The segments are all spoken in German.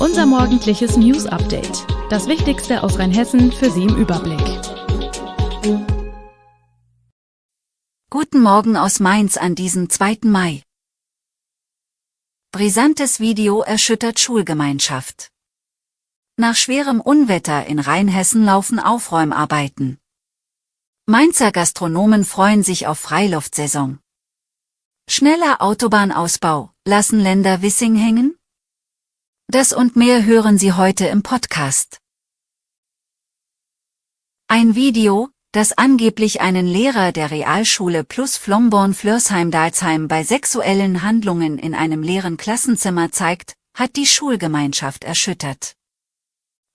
Unser morgendliches News Update. Das Wichtigste aus Rheinhessen für Sie im Überblick. Guten Morgen aus Mainz an diesem 2. Mai. Brisantes Video erschüttert Schulgemeinschaft. Nach schwerem Unwetter in Rheinhessen laufen Aufräumarbeiten. Mainzer Gastronomen freuen sich auf Freiluftsaison. Schneller Autobahnausbau, lassen Länder Wissing hängen? Das und mehr hören Sie heute im Podcast. Ein Video, das angeblich einen Lehrer der Realschule plus Flomborn-Flörsheim-Dalsheim bei sexuellen Handlungen in einem leeren Klassenzimmer zeigt, hat die Schulgemeinschaft erschüttert.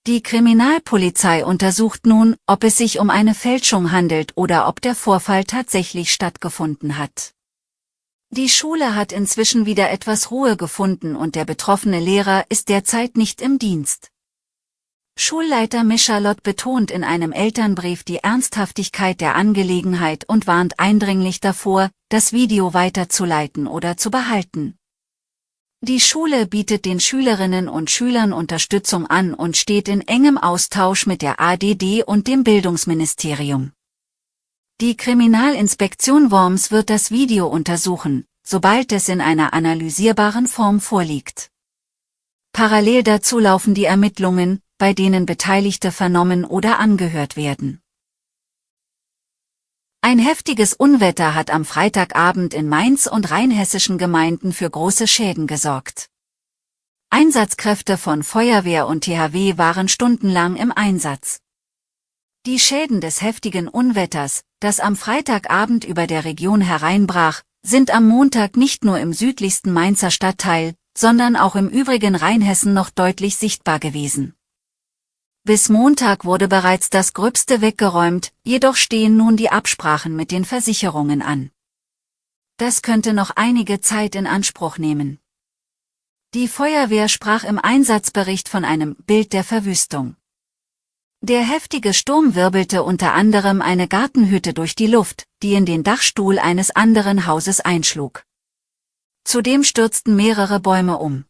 Die Kriminalpolizei untersucht nun, ob es sich um eine Fälschung handelt oder ob der Vorfall tatsächlich stattgefunden hat. Die Schule hat inzwischen wieder etwas Ruhe gefunden und der betroffene Lehrer ist derzeit nicht im Dienst. Schulleiter Michalot betont in einem Elternbrief die Ernsthaftigkeit der Angelegenheit und warnt eindringlich davor, das Video weiterzuleiten oder zu behalten. Die Schule bietet den Schülerinnen und Schülern Unterstützung an und steht in engem Austausch mit der ADD und dem Bildungsministerium. Die Kriminalinspektion Worms wird das Video untersuchen, sobald es in einer analysierbaren Form vorliegt. Parallel dazu laufen die Ermittlungen, bei denen Beteiligte vernommen oder angehört werden. Ein heftiges Unwetter hat am Freitagabend in Mainz und rheinhessischen Gemeinden für große Schäden gesorgt. Einsatzkräfte von Feuerwehr und THW waren stundenlang im Einsatz. Die Schäden des heftigen Unwetters, das am Freitagabend über der Region hereinbrach, sind am Montag nicht nur im südlichsten Mainzer Stadtteil, sondern auch im übrigen Rheinhessen noch deutlich sichtbar gewesen. Bis Montag wurde bereits das Gröbste weggeräumt, jedoch stehen nun die Absprachen mit den Versicherungen an. Das könnte noch einige Zeit in Anspruch nehmen. Die Feuerwehr sprach im Einsatzbericht von einem Bild der Verwüstung. Der heftige Sturm wirbelte unter anderem eine Gartenhütte durch die Luft, die in den Dachstuhl eines anderen Hauses einschlug. Zudem stürzten mehrere Bäume um.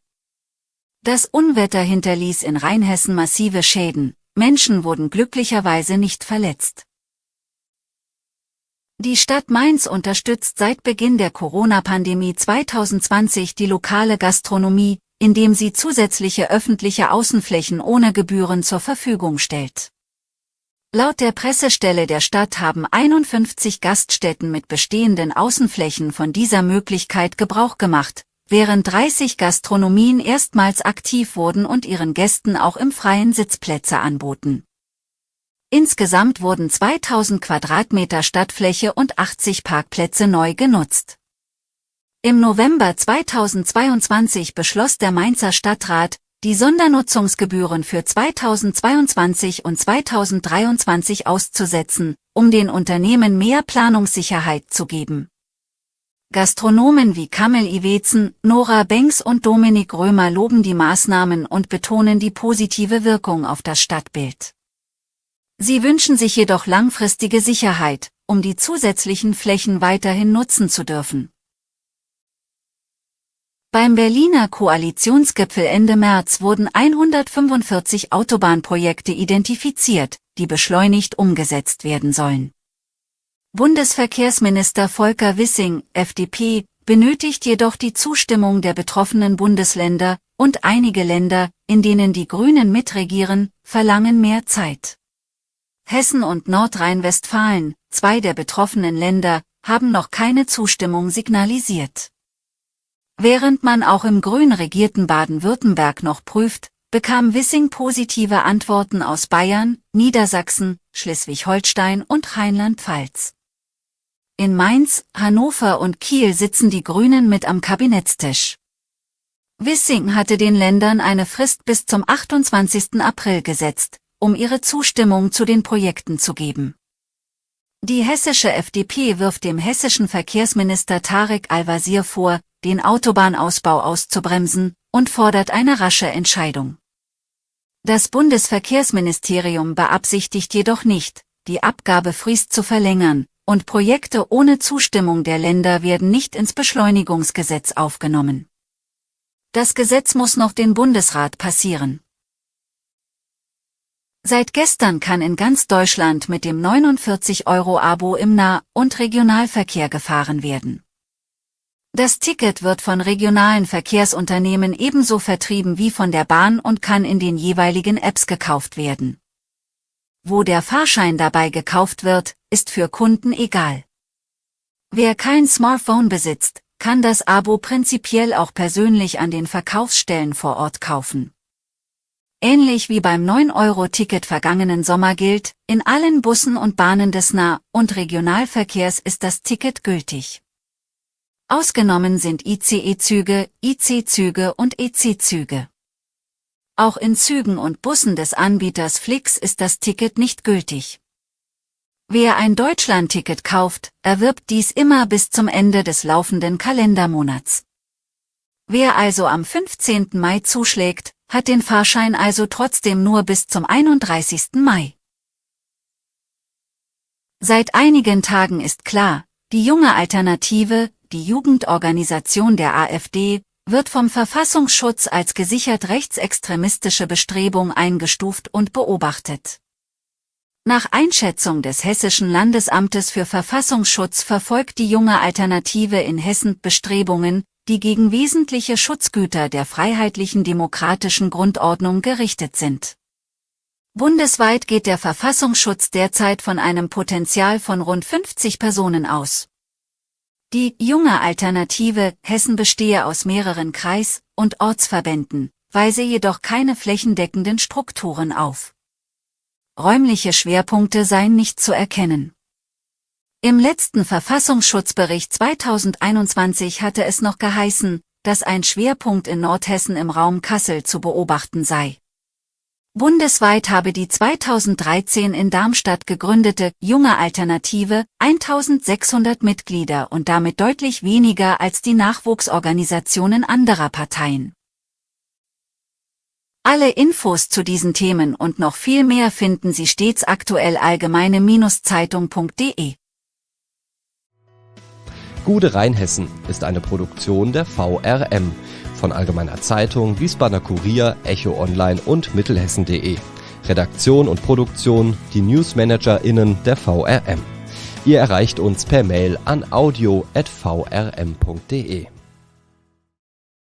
Das Unwetter hinterließ in Rheinhessen massive Schäden, Menschen wurden glücklicherweise nicht verletzt. Die Stadt Mainz unterstützt seit Beginn der Corona-Pandemie 2020 die lokale Gastronomie, indem sie zusätzliche öffentliche Außenflächen ohne Gebühren zur Verfügung stellt. Laut der Pressestelle der Stadt haben 51 Gaststätten mit bestehenden Außenflächen von dieser Möglichkeit Gebrauch gemacht, während 30 Gastronomien erstmals aktiv wurden und ihren Gästen auch im freien Sitzplätze anboten. Insgesamt wurden 2000 Quadratmeter Stadtfläche und 80 Parkplätze neu genutzt. Im November 2022 beschloss der Mainzer Stadtrat, die Sondernutzungsgebühren für 2022 und 2023 auszusetzen, um den Unternehmen mehr Planungssicherheit zu geben. Gastronomen wie Kamel Iwezen, Nora Banks und Dominik Römer loben die Maßnahmen und betonen die positive Wirkung auf das Stadtbild. Sie wünschen sich jedoch langfristige Sicherheit, um die zusätzlichen Flächen weiterhin nutzen zu dürfen. Beim Berliner Koalitionsgipfel Ende März wurden 145 Autobahnprojekte identifiziert, die beschleunigt umgesetzt werden sollen. Bundesverkehrsminister Volker Wissing, FDP, benötigt jedoch die Zustimmung der betroffenen Bundesländer, und einige Länder, in denen die Grünen mitregieren, verlangen mehr Zeit. Hessen und Nordrhein-Westfalen, zwei der betroffenen Länder, haben noch keine Zustimmung signalisiert. Während man auch im grün regierten Baden-Württemberg noch prüft, bekam Wissing positive Antworten aus Bayern, Niedersachsen, Schleswig-Holstein und Rheinland-Pfalz. In Mainz, Hannover und Kiel sitzen die Grünen mit am Kabinettstisch. Wissing hatte den Ländern eine Frist bis zum 28. April gesetzt, um ihre Zustimmung zu den Projekten zu geben. Die hessische FDP wirft dem hessischen Verkehrsminister Tarek Al-Wazir vor, den Autobahnausbau auszubremsen, und fordert eine rasche Entscheidung. Das Bundesverkehrsministerium beabsichtigt jedoch nicht, die Abgabefrist zu verlängern, und Projekte ohne Zustimmung der Länder werden nicht ins Beschleunigungsgesetz aufgenommen. Das Gesetz muss noch den Bundesrat passieren. Seit gestern kann in ganz Deutschland mit dem 49-Euro-Abo im Nah- und Regionalverkehr gefahren werden. Das Ticket wird von regionalen Verkehrsunternehmen ebenso vertrieben wie von der Bahn und kann in den jeweiligen Apps gekauft werden. Wo der Fahrschein dabei gekauft wird, ist für Kunden egal. Wer kein Smartphone besitzt, kann das Abo prinzipiell auch persönlich an den Verkaufsstellen vor Ort kaufen. Ähnlich wie beim 9-Euro-Ticket vergangenen Sommer gilt, in allen Bussen und Bahnen des Nah- und Regionalverkehrs ist das Ticket gültig. Ausgenommen sind ICE-Züge, IC-Züge und EC-Züge. Auch in Zügen und Bussen des Anbieters Flix ist das Ticket nicht gültig. Wer ein Deutschland-Ticket kauft, erwirbt dies immer bis zum Ende des laufenden Kalendermonats. Wer also am 15. Mai zuschlägt, hat den Fahrschein also trotzdem nur bis zum 31. Mai. Seit einigen Tagen ist klar, die junge Alternative, die Jugendorganisation der AfD, wird vom Verfassungsschutz als gesichert rechtsextremistische Bestrebung eingestuft und beobachtet. Nach Einschätzung des Hessischen Landesamtes für Verfassungsschutz verfolgt die junge Alternative in Hessen Bestrebungen, die gegen wesentliche Schutzgüter der freiheitlichen demokratischen Grundordnung gerichtet sind. Bundesweit geht der Verfassungsschutz derzeit von einem Potenzial von rund 50 Personen aus. Die junge Alternative Hessen bestehe aus mehreren Kreis- und Ortsverbänden, weise jedoch keine flächendeckenden Strukturen auf. Räumliche Schwerpunkte seien nicht zu erkennen. Im letzten Verfassungsschutzbericht 2021 hatte es noch geheißen, dass ein Schwerpunkt in Nordhessen im Raum Kassel zu beobachten sei. Bundesweit habe die 2013 in Darmstadt gegründete Junge Alternative 1600 Mitglieder und damit deutlich weniger als die Nachwuchsorganisationen anderer Parteien. Alle Infos zu diesen Themen und noch viel mehr finden Sie stets aktuell allgemeine-zeitung.de. Gude Rheinhessen ist eine Produktion der VRM von Allgemeiner Zeitung, Wiesbadener Kurier, Echo Online und Mittelhessen.de. Redaktion und Produktion die NewsmanagerInnen der VRM. Ihr erreicht uns per Mail an audio.vrm.de.